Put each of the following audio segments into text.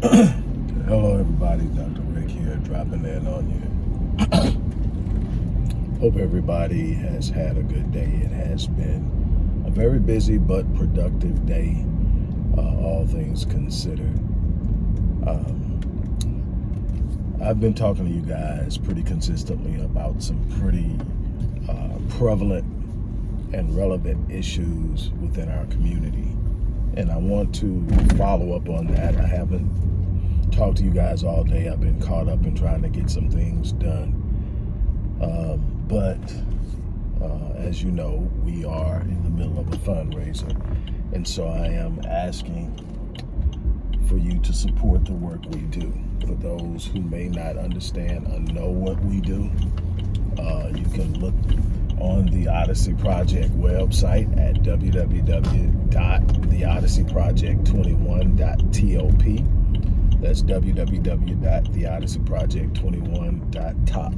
Hello, everybody. Dr. Rick here, dropping in on you. Hope everybody has had a good day. It has been a very busy but productive day, uh, all things considered. Um, I've been talking to you guys pretty consistently about some pretty uh, prevalent and relevant issues within our community. And I want to follow up on that. I haven't talked to you guys all day. I've been caught up in trying to get some things done. Um, but uh, as you know, we are in the middle of a fundraiser. And so I am asking for you to support the work we do. For those who may not understand or know what we do, uh, you can look on the Odyssey Project website at www.theodysseyproject21.top that's www.theodysseyproject21.top.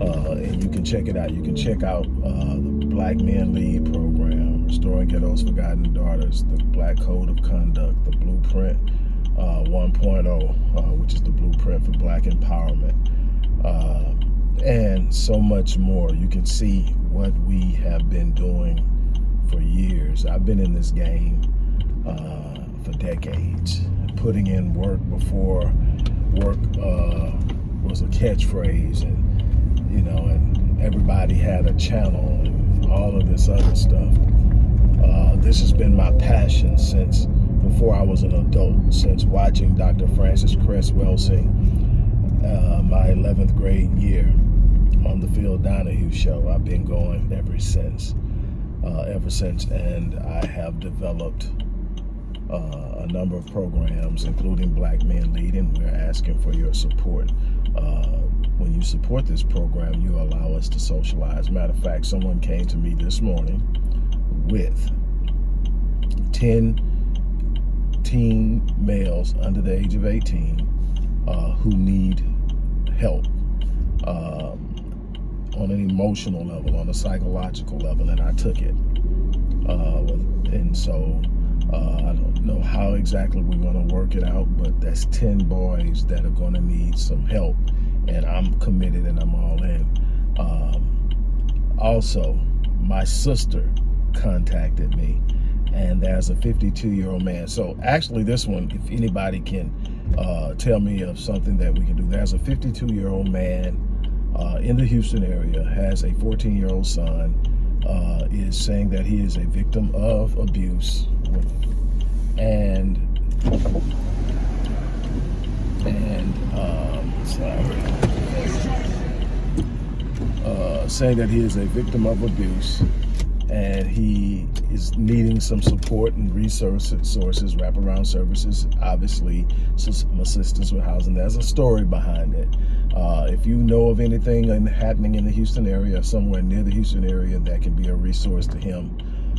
Uh, and you can check it out. You can check out uh, the Black Men Lead program, Restoring Ghetto's Forgotten Daughters, the Black Code of Conduct, the Blueprint uh, 1.0, uh, which is the blueprint for Black empowerment, uh, and so much more. You can see what we have been doing for years. I've been in this game uh, for decades putting in work before work uh, was a catchphrase and you know and everybody had a channel and all of this other stuff uh, this has been my passion since before I was an adult since watching Dr. Frances Cress Welsing uh, my 11th grade year on the Phil Donahue show I've been going ever since uh, ever since and I have developed uh, a number of programs, including Black Men Leading. We're asking for your support. Uh, when you support this program, you allow us to socialize. Matter of fact, someone came to me this morning with 10 teen males under the age of 18 uh, who need help um, on an emotional level, on a psychological level, and I took it. Uh, and so uh, I don't know how exactly we're going to work it out, but that's 10 boys that are going to need some help. And I'm committed and I'm all in. Um, also, my sister contacted me and there's a 52 year old man. So actually this one, if anybody can uh, tell me of something that we can do, there's a 52 year old man uh, in the Houston area, has a 14 year old son, uh, is saying that he is a victim of abuse and and um, sorry, uh, saying that he is a victim of abuse and he is needing some support and resources, sources, wraparound services, obviously some assistance with housing. There's a story behind it. If you know of anything happening in the Houston area or somewhere near the Houston area that can be a resource to him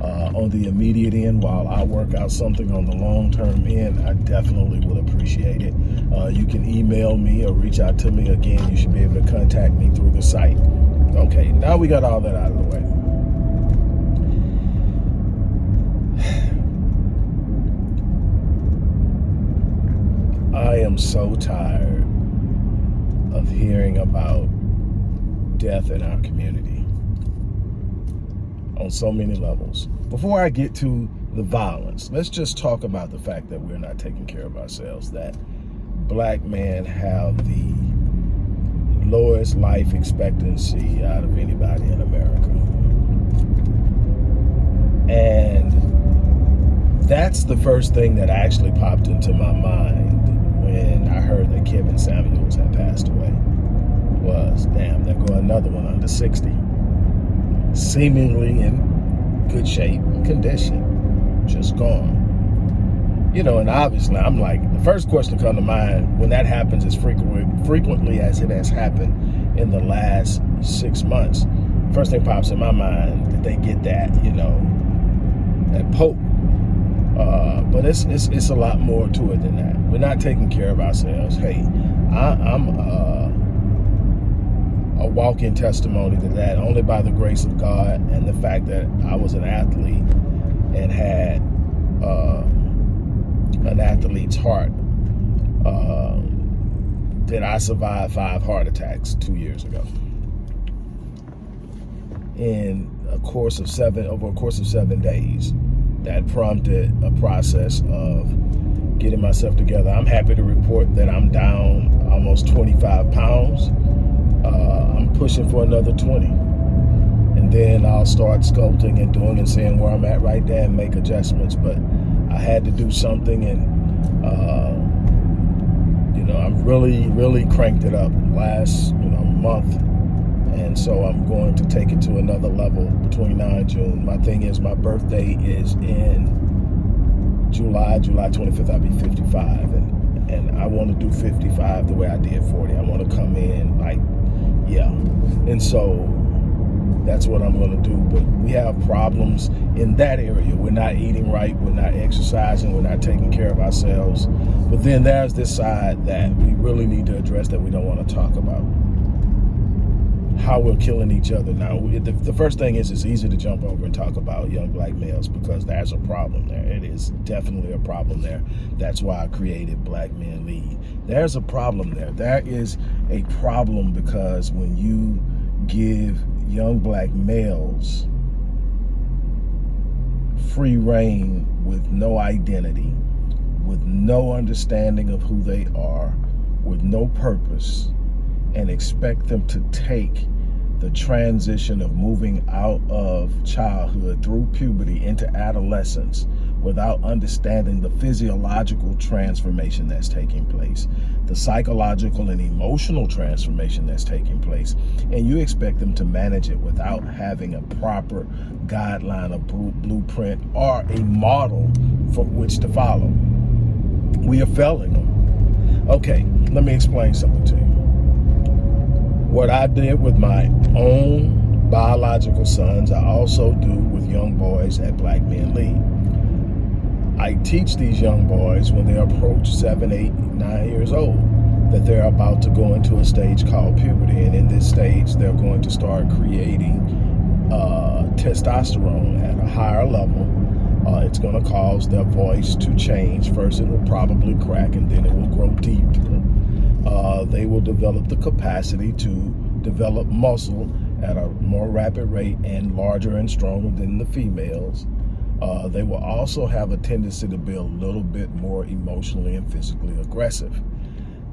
uh, on the immediate end while I work out something on the long-term end, I definitely will appreciate it. Uh, you can email me or reach out to me. Again, you should be able to contact me through the site. Okay, now we got all that out of the way. I am so tired of hearing about death in our community on so many levels. Before I get to the violence, let's just talk about the fact that we're not taking care of ourselves, that black men have the lowest life expectancy out of anybody in America. And that's the first thing that actually popped into my mind when I heard that Kevin Samuels had passed away was, damn, there go another one under 60. Seemingly in good shape and condition, just gone. You know, and obviously I'm like, the first question to come to mind when that happens as frequently, frequently as it has happened in the last six months, first thing pops in my mind, did they get that, you know, that Pope uh, but it's, it's it's a lot more to it than that. We're not taking care of ourselves. Hey, I, am uh, a walking testimony to that only by the grace of God and the fact that I was an athlete and had uh, an athlete's heart uh, that I survived five heart attacks two years ago. In a course of seven, over a course of seven days, that prompted a process of getting myself together. I'm happy to report that I'm down almost 25 pounds. Uh, I'm pushing for another 20. And then I'll start sculpting and doing and seeing where I'm at right there and make adjustments. But I had to do something and, uh, you know, I've really, really cranked it up last, you know, month and so I'm going to take it to another level between now and June. My thing is my birthday is in July, July 25th, I'll be 55. And, and I want to do 55 the way I did 40. I want to come in like, yeah. And so that's what I'm going to do. But we have problems in that area. We're not eating right. We're not exercising. We're not taking care of ourselves. But then there's this side that we really need to address that we don't want to talk about how we're killing each other. Now, the, the, first thing is it's easy to jump over and talk about young black males because there's a problem there. It is definitely a problem there. That's why I created Black Men Lead. There's a problem there. There is a problem because when you give young black males free rein with no identity, with no understanding of who they are, with no purpose, and expect them to take the transition of moving out of childhood through puberty into adolescence without understanding the physiological transformation that's taking place, the psychological and emotional transformation that's taking place, and you expect them to manage it without having a proper guideline, a blueprint, or a model for which to follow. We are failing them. Okay, let me explain something to you what I did with my own biological sons, I also do with young boys at Black Men Lead. I teach these young boys when they approach seven, eight, nine years old that they're about to go into a stage called puberty. And in this stage, they're going to start creating uh, testosterone at a higher level. Uh, it's going to cause their voice to change. First, it will probably crack and then it will grow deep uh, they will develop the capacity to develop muscle at a more rapid rate and larger and stronger than the females. Uh, they will also have a tendency to be a little bit more emotionally and physically aggressive.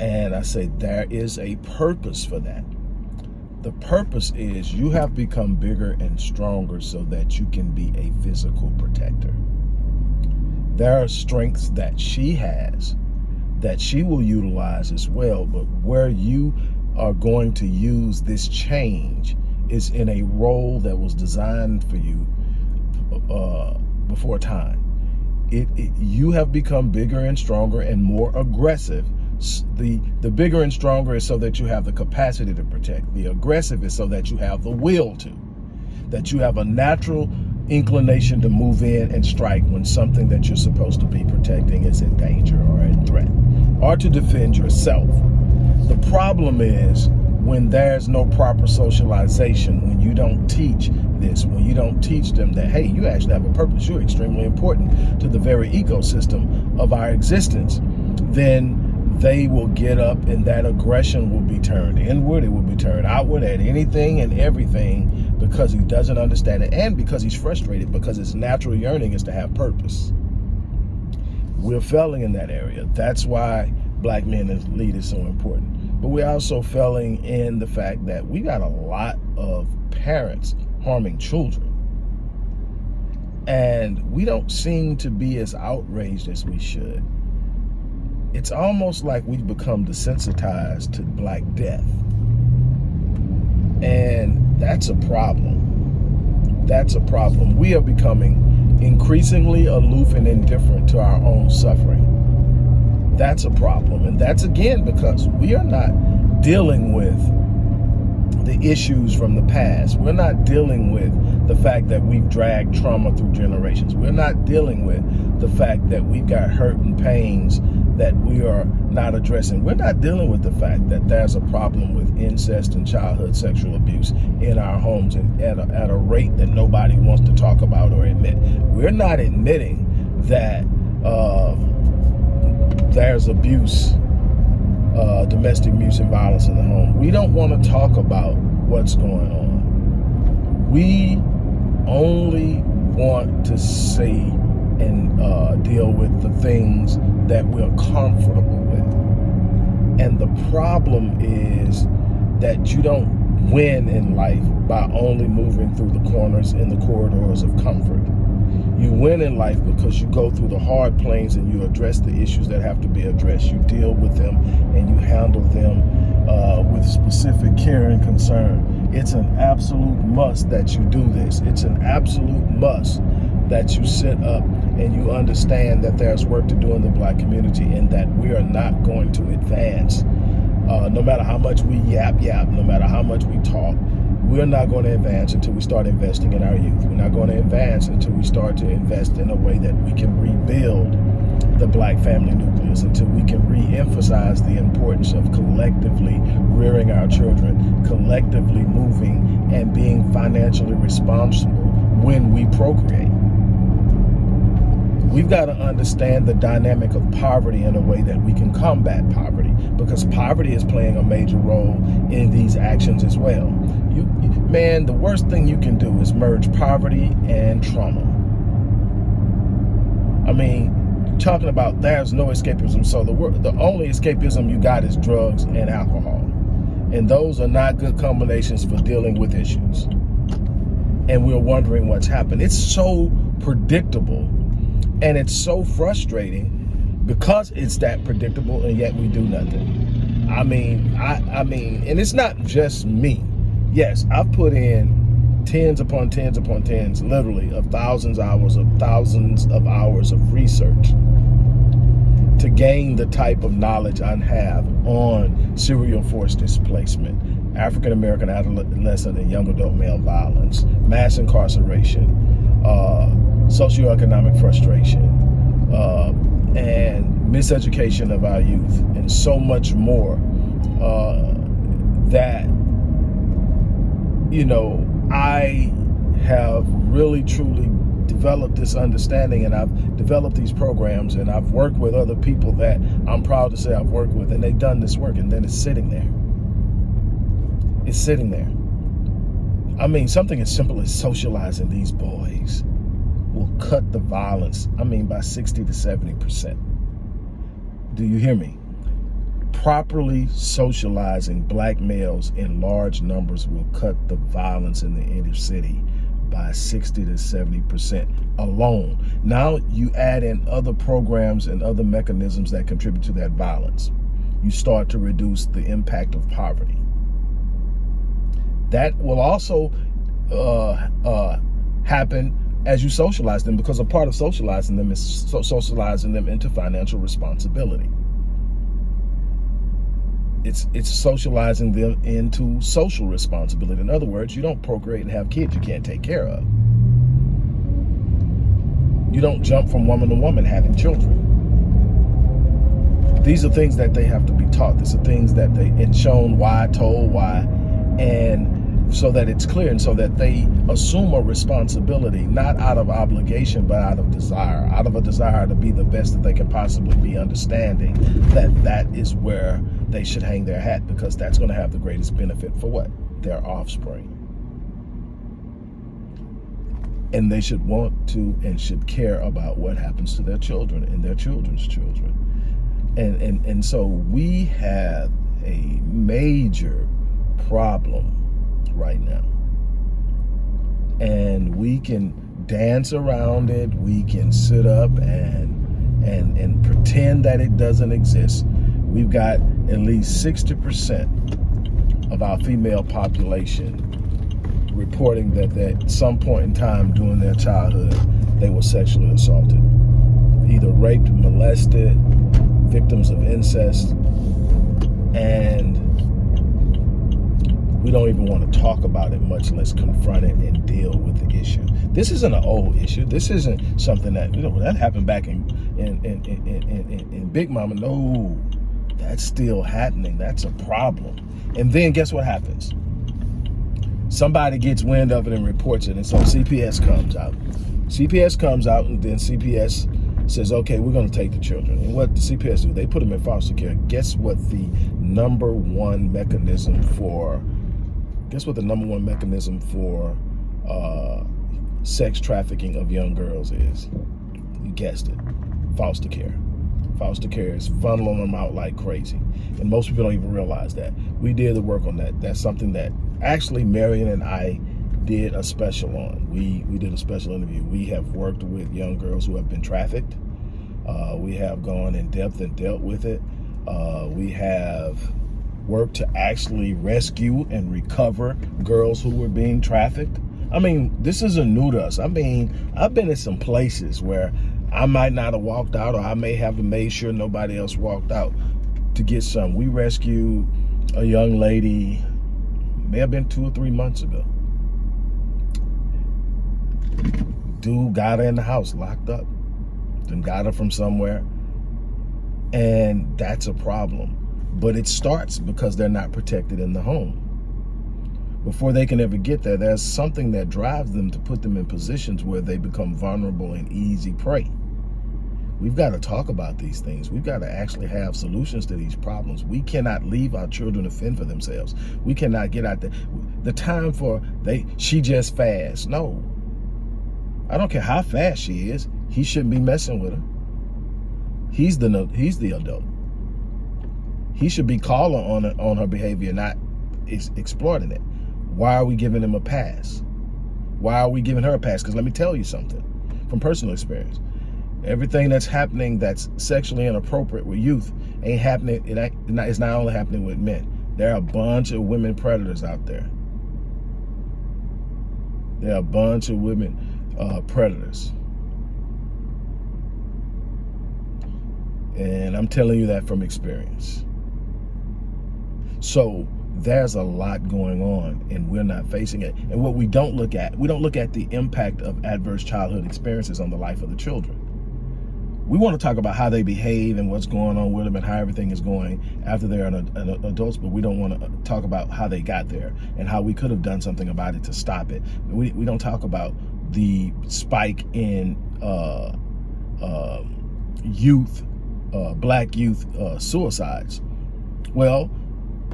And I say there is a purpose for that. The purpose is you have become bigger and stronger so that you can be a physical protector. There are strengths that she has that she will utilize as well. But where you are going to use this change is in a role that was designed for you uh, before time. It, it, you have become bigger and stronger and more aggressive. The, the bigger and stronger is so that you have the capacity to protect. The aggressive is so that you have the will to. That you have a natural inclination to move in and strike when something that you're supposed to be protecting is in danger or in threat or to defend yourself. The problem is when there's no proper socialization, when you don't teach this, when you don't teach them that, hey, you actually have a purpose, you're extremely important to the very ecosystem of our existence, then they will get up and that aggression will be turned inward, it will be turned outward at anything and everything because he doesn't understand it and because he's frustrated because his natural yearning is to have purpose. We're failing in that area. That's why black men as lead is so important. But we're also failing in the fact that we got a lot of parents harming children. And we don't seem to be as outraged as we should. It's almost like we've become desensitized to black death. And that's a problem. That's a problem. We are becoming increasingly aloof and indifferent to our own suffering. That's a problem. And that's again because we are not dealing with the issues from the past. We're not dealing with the fact that we've dragged trauma through generations. We're not dealing with the fact that we've got hurt and pains that we are not addressing. We're not dealing with the fact that there's a problem with incest and childhood sexual abuse in our homes and at a, at a rate that nobody wants to talk about or admit. We're not admitting that uh, there's abuse uh, domestic abuse and violence in the home. We don't want to talk about what's going on. We only want to see and uh, deal with the things that we're comfortable with. And the problem is that you don't win in life by only moving through the corners and the corridors of comfort. You win in life because you go through the hard planes and you address the issues that have to be addressed. You deal with them and you handle them uh, with specific care and concern. It's an absolute must that you do this. It's an absolute must that you sit up and you understand that there's work to do in the black community and that we are not going to advance. Uh, no matter how much we yap yap, no matter how much we talk, we're not going to advance until we start investing in our youth. We're not going to advance until we start to invest in a way that we can rebuild the black family nucleus, until we can re-emphasize the importance of collectively rearing our children, collectively moving and being financially responsible when we procreate. We've got to understand the dynamic of poverty in a way that we can combat poverty because poverty is playing a major role in these actions as well. You, man, the worst thing you can do is merge poverty and trauma. I mean, talking about there's no escapism. So the the only escapism you got is drugs and alcohol. And those are not good combinations for dealing with issues. And we're wondering what's happened. It's so predictable and it's so frustrating because it's that predictable and yet we do nothing. I mean, I, I mean, and it's not just me. Yes, I've put in tens upon tens upon tens, literally, of thousands of hours of thousands of hours of research to gain the type of knowledge I have on serial forced displacement, African American adolescent and young adult male violence, mass incarceration, uh, socioeconomic frustration, uh, and miseducation of our youth, and so much more uh, that, you know, I have really truly developed this understanding and I've developed these programs and I've worked with other people that I'm proud to say I've worked with and they've done this work and then it's sitting there. It's sitting there. I mean, something as simple as socializing these boys will cut the violence, I mean, by 60 to 70%. Do you hear me? Properly socializing black males in large numbers will cut the violence in the inner city by 60 to 70% alone. Now you add in other programs and other mechanisms that contribute to that violence. You start to reduce the impact of poverty. That will also uh, uh, happen as you socialize them because a part of socializing them is so socializing them into financial responsibility. It's, it's socializing them into social responsibility. In other words, you don't procreate and have kids you can't take care of. You don't jump from woman to woman having children. These are things that they have to be taught. These are things that they and shown why, told why, and so that it's clear and so that they assume a responsibility, not out of obligation, but out of desire, out of a desire to be the best that they can possibly be, understanding that that is where they should hang their hat because that's going to have the greatest benefit for what? Their offspring. And they should want to and should care about what happens to their children and their children's children. And, and, and so we have a major problem right now. And we can dance around it. We can sit up and and and pretend that it doesn't exist. We've got at least 60% of our female population reporting that at some point in time during their childhood, they were sexually assaulted. Either raped, molested, victims of incest, and we don't even want to talk about it, much less confront it and deal with the issue. This isn't an old issue. This isn't something that, you know, that happened back in, in, in, in, in, in Big Mama. No, that's still happening. That's a problem. And then guess what happens? Somebody gets wind of it and reports it. And so CPS comes out. CPS comes out and then CPS says, okay, we're going to take the children. And what the CPS do, they put them in foster care. Guess what the number one mechanism for, guess what the number one mechanism for uh, sex trafficking of young girls is? You guessed it, foster care. Foster care is funneling them out like crazy. And most people don't even realize that. We did the work on that. That's something that actually Marion and I did a special on. We, we did a special interview. We have worked with young girls who have been trafficked. Uh, we have gone in depth and dealt with it. Uh, we have worked to actually rescue and recover girls who were being trafficked. I mean, this isn't new to us. I mean, I've been in some places where I might not have walked out or I may have made sure nobody else walked out to get some. We rescued a young lady, may have been two or three months ago. Dude got her in the house, locked up. Then got her from somewhere. And that's a problem. But it starts because they're not protected in the home. Before they can ever get there, there's something that drives them to put them in positions where they become vulnerable and easy prey. We've got to talk about these things. We've got to actually have solutions to these problems. We cannot leave our children to fend for themselves. We cannot get out there. The time for they she just fast. No, I don't care how fast she is. He shouldn't be messing with her. He's the he's the adult. He should be calling on her, on her behavior, not ex exploiting it. Why are we giving him a pass? Why are we giving her a pass? Because let me tell you something from personal experience. Everything that's happening that's sexually inappropriate with youth ain't happening. It it's not only happening with men. There are a bunch of women predators out there. There are a bunch of women uh, predators. And I'm telling you that from experience. So there's a lot going on and we're not facing it. And what we don't look at, we don't look at the impact of adverse childhood experiences on the life of the children. We want to talk about how they behave and what's going on with them and how everything is going after they're an, an adults, but we don't want to talk about how they got there and how we could have done something about it to stop it. We, we don't talk about the spike in uh, uh, youth, uh, black youth uh, suicides? Well,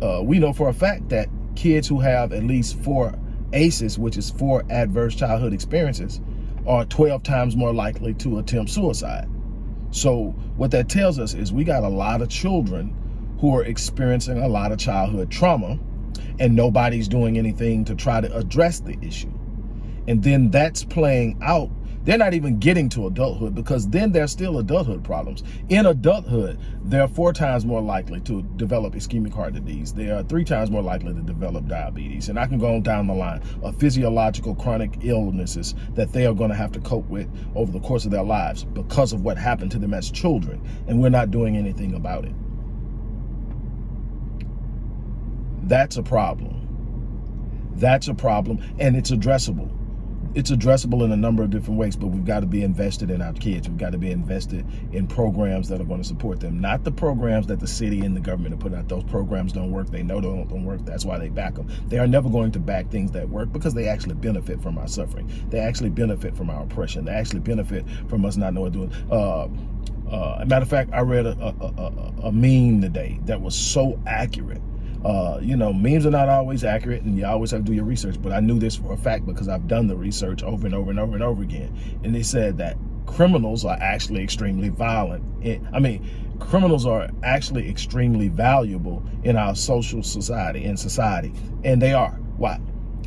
uh, we know for a fact that kids who have at least four ACEs, which is four adverse childhood experiences, are 12 times more likely to attempt suicide. So what that tells us is we got a lot of children who are experiencing a lot of childhood trauma and nobody's doing anything to try to address the issue and then that's playing out they're not even getting to adulthood because then there's still adulthood problems. In adulthood, they're four times more likely to develop ischemic heart disease. They are three times more likely to develop diabetes. And I can go on down the line of physiological chronic illnesses that they are going to have to cope with over the course of their lives because of what happened to them as children. And we're not doing anything about it. That's a problem. That's a problem and it's addressable it's addressable in a number of different ways, but we've got to be invested in our kids. We've got to be invested in programs that are going to support them, not the programs that the city and the government are putting out. Those programs don't work. They know they don't, don't work. That's why they back them. They are never going to back things that work because they actually benefit from our suffering. They actually benefit from our oppression. They actually benefit from us not knowing what to do. Uh, uh, matter of fact, I read a, a, a, a meme today that was so accurate uh, you know, memes are not always accurate and you always have to do your research, but I knew this for a fact because I've done the research over and over and over and over again. And they said that criminals are actually extremely violent. I mean, criminals are actually extremely valuable in our social society, in society, and they are. Why?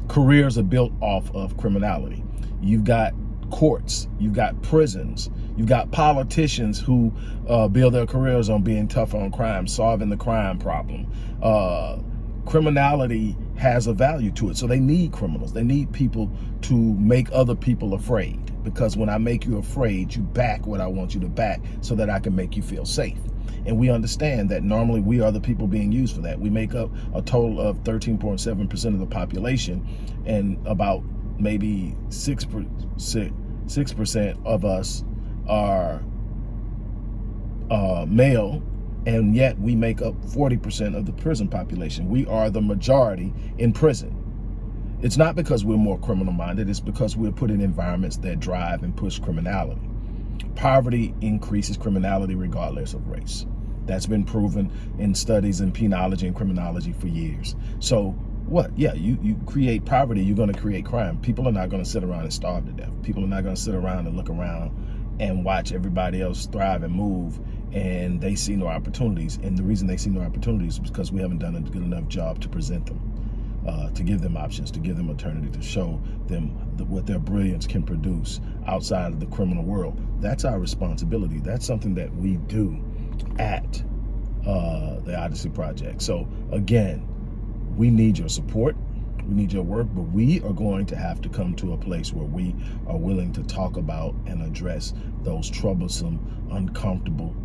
Careers are built off of criminality. You've got courts, you've got prisons, you've got politicians who uh, build their careers on being tough on crime, solving the crime problem. Uh, criminality has a value to it. So they need criminals. They need people to make other people afraid. Because when I make you afraid, you back what I want you to back so that I can make you feel safe. And we understand that normally we are the people being used for that. We make up a total of 13.7% of the population and about maybe 6%, 6% of us are uh, male, and yet we make up 40% of the prison population. We are the majority in prison. It's not because we're more criminal minded, it's because we're put in environments that drive and push criminality. Poverty increases criminality regardless of race. That's been proven in studies in penology and criminology for years. So what? Yeah, you, you create poverty, you're going to create crime. People are not going to sit around and starve to death. People are not going to sit around and look around and watch everybody else thrive and move and they see no opportunities. And the reason they see no opportunities is because we haven't done a good enough job to present them, uh, to give them options, to give them alternative, to show them the, what their brilliance can produce outside of the criminal world. That's our responsibility. That's something that we do at uh, the Odyssey Project. So again, we need your support. We need your work, but we are going to have to come to a place where we are willing to talk about and address those troublesome, uncomfortable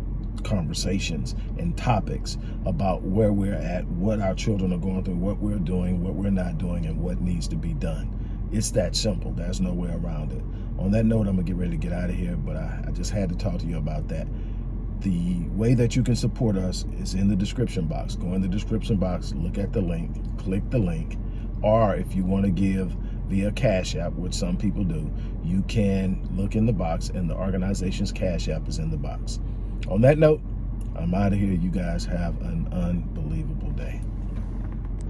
conversations and topics about where we're at, what our children are going through, what we're doing, what we're not doing, and what needs to be done. It's that simple. There's no way around it. On that note, I'm going to get ready to get out of here, but I, I just had to talk to you about that. The way that you can support us is in the description box. Go in the description box, look at the link, click the link, or if you want to give via Cash App, which some people do, you can look in the box and the organization's Cash App is in the box. On that note, I'm out of here. You guys have an unbelievable day.